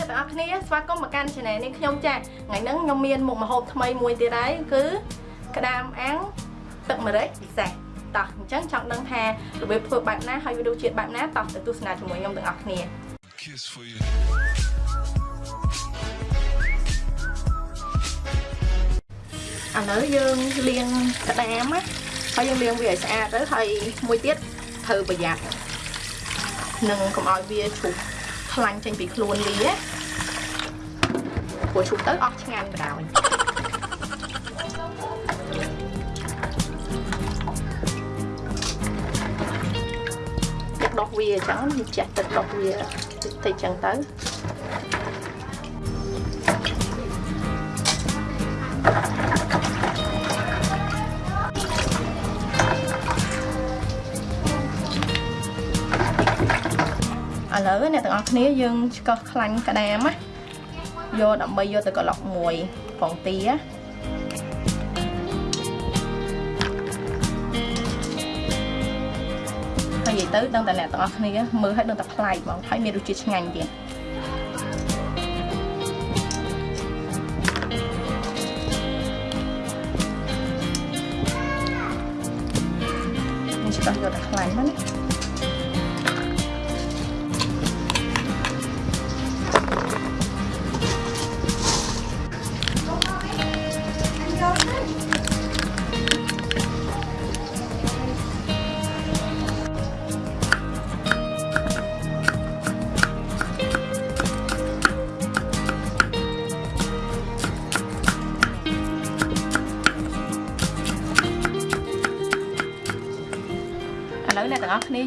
អ្នកទាំងអស់គ្នាស្វាគមន៍មកកាន់ channel នេះខ្ញុំចាថ្ងៃហ្នឹងខ្ញុំមានមុខម្ហូបថ្មីមួយទៀតហើយគឺក្តាមអាំងទឹកម្រេចពិសេសតោះអញ្ចឹងចង់ដឹងថារបៀបធ្វើបែបណាហើយវារសជាតិបែបណាតោះទៅទស្សនាជាមួយខ្ញុំទាំងអស់គ្នា Kiss for you. ឥឡូវយើងលាងក្តាមណាហើយយើងលាងវាឲ្យស្អាតទៅហើយមួយទៀតត្រូវប្រយ័ត្ននឹងកុំឲ្យវាឈូស ខ្លាញ់ចេញពីខ្លួនវាណាព្រោះឈូសទៅអស់ឆ្ងាញ់បណ្ដោយទឹកដុសវាអញ្ចឹងយើងចាស់ទឹកដុសវាតិចតិចអញ្ចឹងទៅ ឥឡូវអ្នកទាំងអស់គ្នាយើងឆ្កឹះខ្លាញ់ក្តាមណាយកដើម្បីយកទៅក្លុកមួយពងទាហើយនិយាយទៅដឹងតែអ្នកទាំងអស់គ្នាមើលឲ្យដឹងតែប្លែកហ្មងហើយមានរសជាតិឆ្ងាញ់ទៀតនេះឆ្កឹះយកតែខ្លាញ់មកណា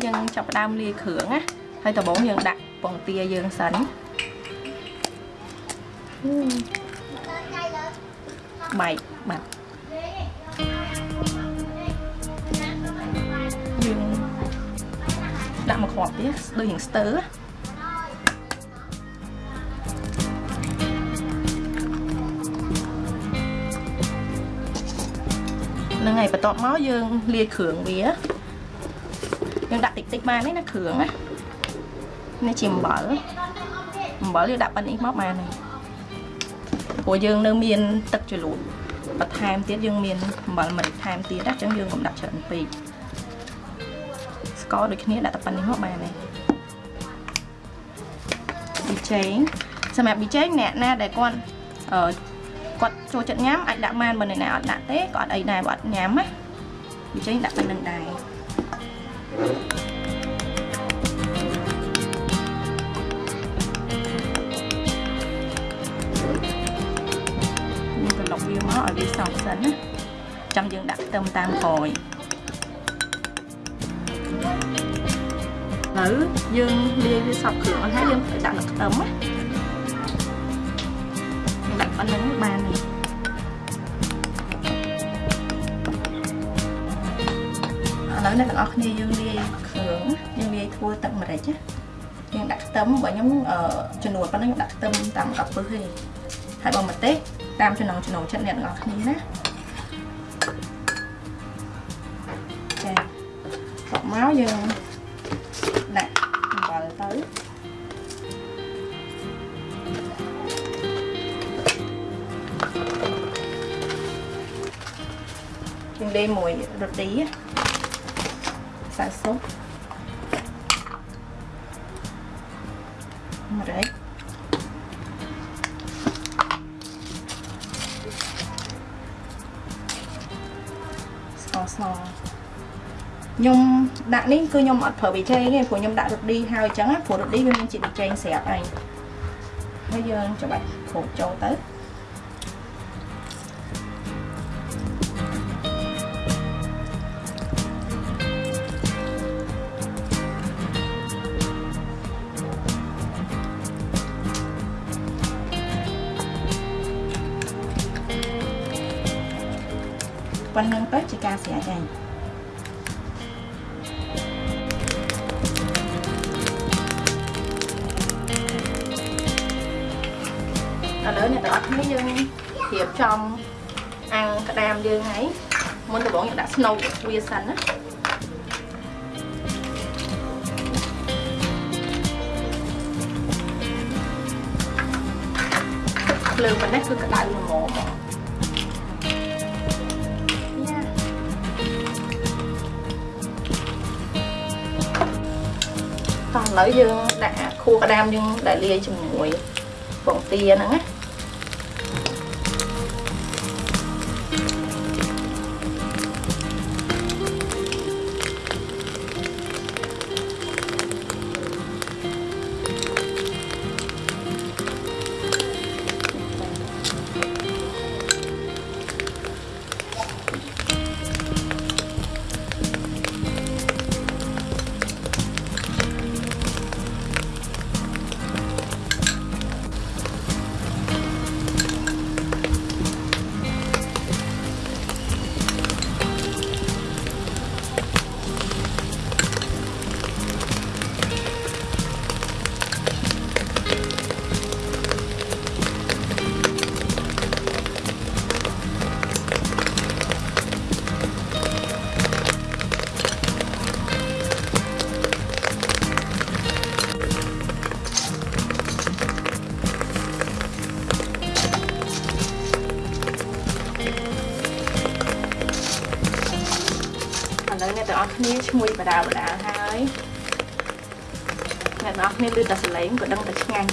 យើងចាប់ផ្ដើមលាយគ្រឿងណាហើយដំបូងយើងដាក់ពងទាយើងសិនបែកបាត់យើងដាក់មកគ្រាប់ទៀតដូចយើងស្ទើហ្នឹងហើយបន្ទាប់មកយើងលាយគ្រឿងវា យើងដាក់តិចតិចបានទេណាគ្រឿងណានេះជាអំបិលអំបិលយើងដាក់ប៉ុណ្នេះមកបានហើយព្រោះយើងនៅមានទឹកជ្រលក់បន្ថែមទៀតយើងមានអំបិលម្រេចថែមទៀតណាអញ្ចឹងយើងកុំដាក់ច្រើនពេកស្ករដូចគ្នាដាក់តែប៉ុណ្នេះមកបានហើយប៊ីចេងសម្រាប់ប៊ីចេងអ្នកណាដែលគាត់អឺគាត់ចូលចិត្តញ៉ាំអាចដាក់បានបើអ្នកណាអត់ដាក់ទេក៏អត់អីដែរបើអត់ញ៉ាំណាប៊ីចេងដាក់ប៉ុណ្្នឹងដែរ យើងត្រឡប់វាមកឲ្យវាសង់សិនណាចាំយើងដាក់ខ្ទឹមតាមក្រោយឥឡូវយើងលាយវាសពគ្រឿងអស់ហើយយើងដាក់ទឹកខ្ទឹមណាយើងដាក់ប៉ុណ្្នឹងបានហើ នកទាំងអស់គ្នាយើងលាយគ្រឿងយើងលាយធ្វើទឹកម្រេចណាយើងដាក់ខ្ទឹមបើខ្ញុំចំនួនប៉ុណ្ណឹងខ្ញុំដាក់ខ្ទឹមតាមកពឹសទេហើយបើម្ទេសតាមចំណងចំណូលចិត្តអ្នកទាំងអស់គ្នាណាចាបន្ទាប់មកយើងដាក់អំបិលទៅយើងលេមួយរ៉ូ ឌីសាស៊ុបម្រេចស្ករសខ្ញុំដាក់នេះគឺខ្ញុំអត់ប្រើប៊ីចេងទេព្រោះខ្ញុំដាក់រ៉ូឌីហើយអញ្ចឹងព្រោះរ៉ូឌីវាមានជាតិប៊ីចេងស្រាប់ហើយហើយយើងច្របាច់គ្របចូលទៅ ប៉ុណ្្នឹងទៅជាការស្រេចហើយឥឡូវអ្នកទាំងអស់គ្នាយើងរៀបចំអាំងក្តាមយើងហើយមុនដំបូងយើងដាក់ស្នូលវាសិនណាភ្លើងប៉ុណ្ណេះគឺក្តៅល្មម តោះឥឡូវយើងដាក់ខួរក្តាមយើងដែលលាយជាមួយបងទាហ្នឹងណា គ្នាឈ្ងុយបដាបដាហើយអ្នកទាំងអស់គ្នាឮតែសលេងក៏ដឹងតែឆ្ងាញ់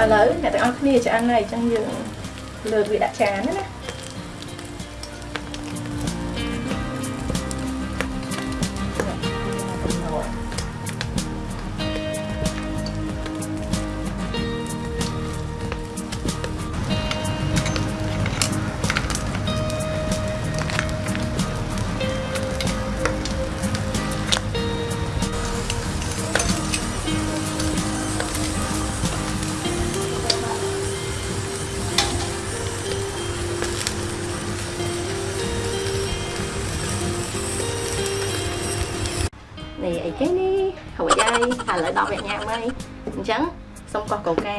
ឥឡូវអ្នកទាំងអស់គ្នាឆ្អិនហើយអញ្ចឹងយើងលើកវាដាក់ចានណា នេះអីគេនេះរួចហើយឥឡូវដល់វគ្គញ៉ាំហើយអញ្ចឹងសុំកោះកូកា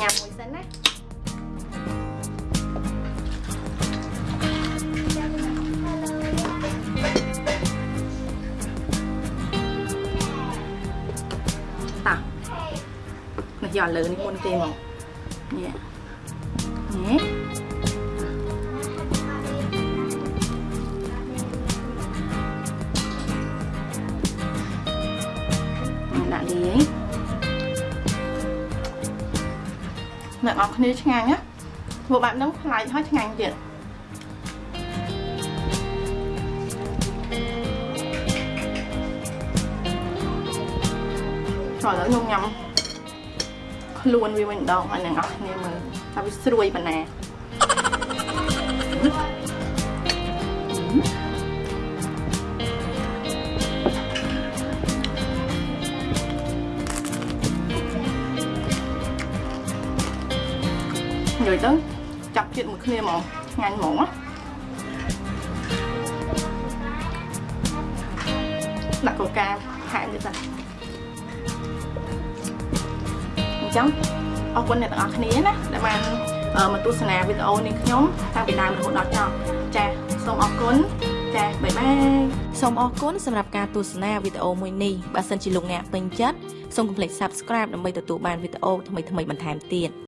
ញ៉ាំមួយសិនណាតោះនេះយកលើនេះមុនទេមកនេះនេះ ដាក់លាយអ្នកនរគ្នាឆ្ងាញ់ណាធ្វើបែបហ្នឹងប្លែកហើយឆ្ងាញ់ទៀតចូលឥឡូវខ្ញុំញ៉ាំខ្លួនវាវិញម្ដងឲ្យអ្នកនរគ្នាមើលថាវាស្រួយប៉ុណ្ណា និយាយទៅចាប់ជាតិមួយគ្នាហ្មងឆ្ងាញ់ហ្មងណាដាក់កូកាថែមទៀតទៅអញ្ចឹងអរគុណអ្នកទាំងអស់គ្នាណាដែលបានមកទស្សនាវីដេអូនេះខ្ញុំតាំងពីដើមរហូតដល់ចប់ចាសូមអរគុណចាបាយបាយសូមអរគុណសម្រាប់ការទស្សនាវីដេអូមួយនេះបើសិនជាលោកអ្នកពេញចិត្តសូមកុំភ្លេច Subscribe ដើម្បីទទួលបានវីដេអូថ្មីៗបន្ថែមទៀត